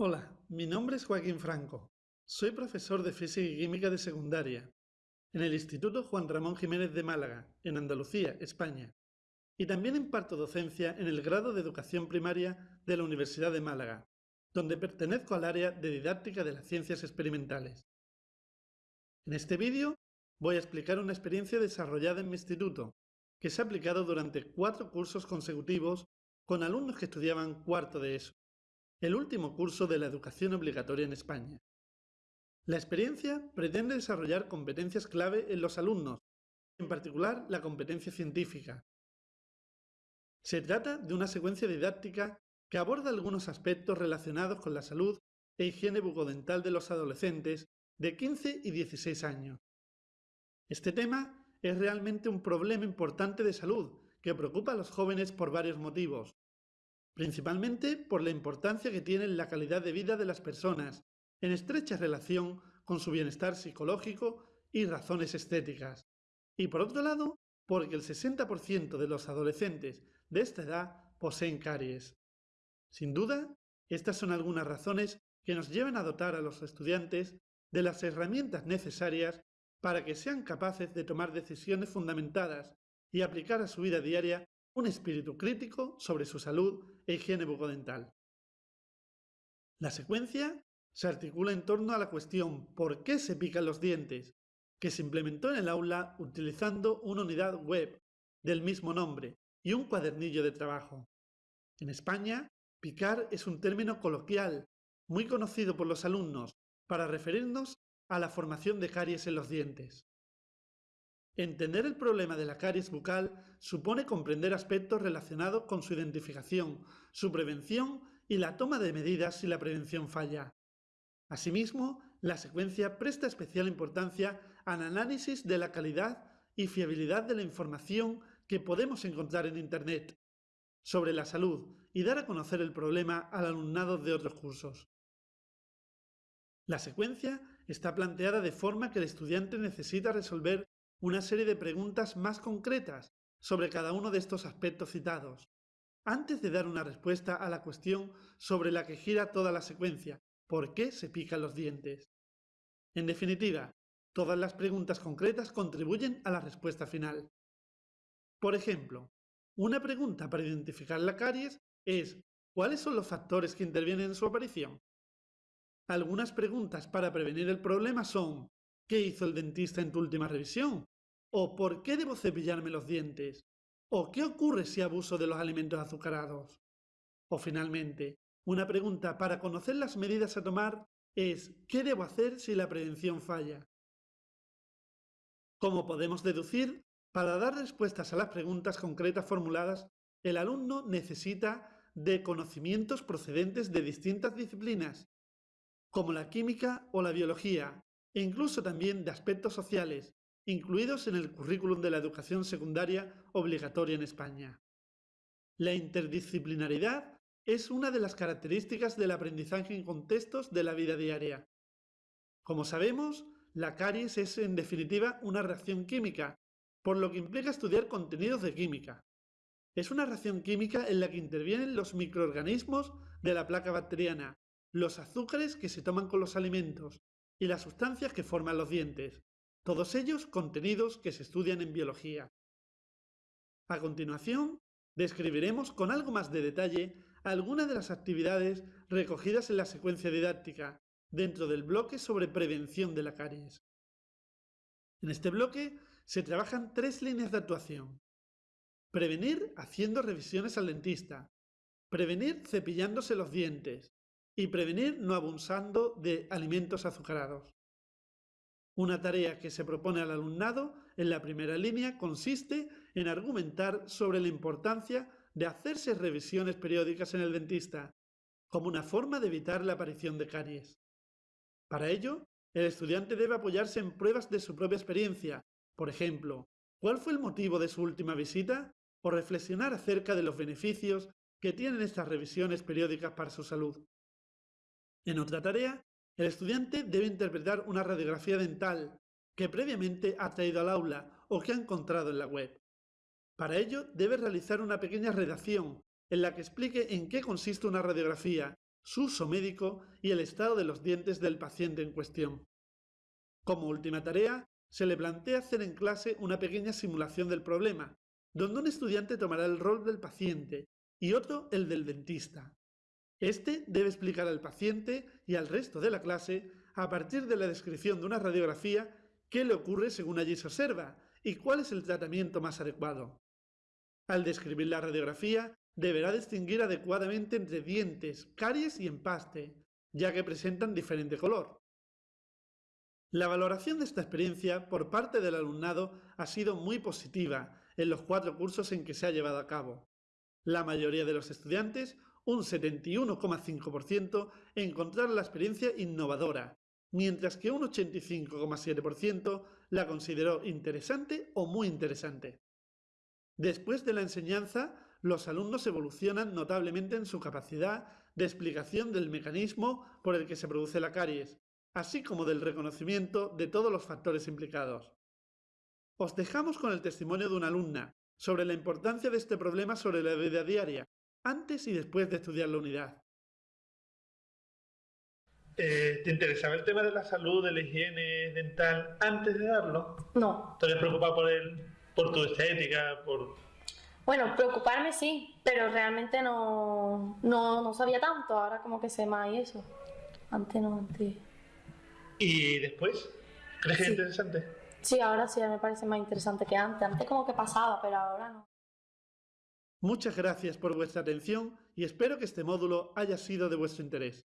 Hola, mi nombre es Joaquín Franco. Soy profesor de Física y Química de secundaria en el Instituto Juan Ramón Jiménez de Málaga, en Andalucía, España. Y también imparto docencia en el grado de Educación Primaria de la Universidad de Málaga, donde pertenezco al área de didáctica de las ciencias experimentales. En este vídeo voy a explicar una experiencia desarrollada en mi instituto, que se ha aplicado durante cuatro cursos consecutivos con alumnos que estudiaban cuarto de ESO, el último curso de la educación obligatoria en España. La experiencia pretende desarrollar competencias clave en los alumnos, en particular la competencia científica. Se trata de una secuencia didáctica que aborda algunos aspectos relacionados con la salud e higiene bucodental de los adolescentes de 15 y 16 años. Este tema es realmente un problema importante de salud que preocupa a los jóvenes por varios motivos, principalmente por la importancia que tiene en la calidad de vida de las personas, en estrecha relación con su bienestar psicológico y razones estéticas. Y por otro lado, porque el 60% de los adolescentes de esta edad poseen caries. Sin duda, estas son algunas razones que nos llevan a dotar a los estudiantes de las herramientas necesarias para que sean capaces de tomar decisiones fundamentadas y aplicar a su vida diaria un espíritu crítico sobre su salud e higiene bucodental. La secuencia se articula en torno a la cuestión ¿por qué se pican los dientes?, que se implementó en el aula utilizando una unidad web del mismo nombre y un cuadernillo de trabajo. En España, picar es un término coloquial, muy conocido por los alumnos, para referirnos a la formación de caries en los dientes. Entender el problema de la caries bucal supone comprender aspectos relacionados con su identificación, su prevención y la toma de medidas si la prevención falla. Asimismo, la secuencia presta especial importancia al análisis de la calidad y fiabilidad de la información que podemos encontrar en Internet sobre la salud y dar a conocer el problema al alumnado de otros cursos. La secuencia está planteada de forma que el estudiante necesita resolver una serie de preguntas más concretas sobre cada uno de estos aspectos citados, antes de dar una respuesta a la cuestión sobre la que gira toda la secuencia, ¿por qué se pican los dientes? En definitiva, todas las preguntas concretas contribuyen a la respuesta final. Por ejemplo, una pregunta para identificar la caries es ¿cuáles son los factores que intervienen en su aparición? Algunas preguntas para prevenir el problema son ¿Qué hizo el dentista en tu última revisión? ¿O por qué debo cepillarme los dientes? ¿O qué ocurre si abuso de los alimentos azucarados? O finalmente, una pregunta para conocer las medidas a tomar es ¿qué debo hacer si la prevención falla? Como podemos deducir, para dar respuestas a las preguntas concretas formuladas, el alumno necesita de conocimientos procedentes de distintas disciplinas, como la química o la biología, e incluso también de aspectos sociales, incluidos en el currículum de la educación secundaria obligatoria en España. La interdisciplinaridad es una de las características del aprendizaje en contextos de la vida diaria. Como sabemos, la caries es en definitiva una reacción química, por lo que implica estudiar contenidos de química. Es una reacción química en la que intervienen los microorganismos de la placa bacteriana, los azúcares que se toman con los alimentos y las sustancias que forman los dientes, todos ellos contenidos que se estudian en biología. A continuación, describiremos con algo más de detalle algunas de las actividades recogidas en la secuencia didáctica dentro del bloque sobre prevención de la caries. En este bloque se trabajan tres líneas de actuación. Prevenir haciendo revisiones al dentista, prevenir cepillándose los dientes y prevenir no abusando de alimentos azucarados. Una tarea que se propone al alumnado en la primera línea consiste en argumentar sobre la importancia de hacerse revisiones periódicas en el dentista, como una forma de evitar la aparición de caries. Para ello, el estudiante debe apoyarse en pruebas de su propia experiencia, por ejemplo, ¿cuál fue el motivo de su última visita? o reflexionar acerca de los beneficios que tienen estas revisiones periódicas para su salud. En otra tarea, el estudiante debe interpretar una radiografía dental que previamente ha traído al aula o que ha encontrado en la web. Para ello, debe realizar una pequeña redacción en la que explique en qué consiste una radiografía, su uso médico y el estado de los dientes del paciente en cuestión. Como última tarea, se le plantea hacer en clase una pequeña simulación del problema, donde un estudiante tomará el rol del paciente y otro el del dentista. Este debe explicar al paciente y al resto de la clase, a partir de la descripción de una radiografía, qué le ocurre según allí se observa y cuál es el tratamiento más adecuado. Al describir la radiografía, deberá distinguir adecuadamente entre dientes, caries y empaste, ya que presentan diferente color. La valoración de esta experiencia por parte del alumnado ha sido muy positiva en los cuatro cursos en que se ha llevado a cabo. La mayoría de los estudiantes un 71,5% encontraron la experiencia innovadora, mientras que un 85,7% la consideró interesante o muy interesante. Después de la enseñanza, los alumnos evolucionan notablemente en su capacidad de explicación del mecanismo por el que se produce la caries, así como del reconocimiento de todos los factores implicados. Os dejamos con el testimonio de una alumna sobre la importancia de este problema sobre la vida diaria antes y después de estudiar la unidad. Eh, ¿Te interesaba el tema de la salud, de la higiene dental antes de darlo? No. ¿Te habías preocupado por, el, por tu estética? por Bueno, preocuparme sí, pero realmente no, no, no sabía tanto. Ahora como que sé más y eso. Antes no, antes. ¿Y después? ¿Crees que Sí. es interesante? Sí, ahora sí me parece más interesante que antes. Antes como que pasaba, pero ahora no. Muchas gracias por vuestra atención y espero que este módulo haya sido de vuestro interés.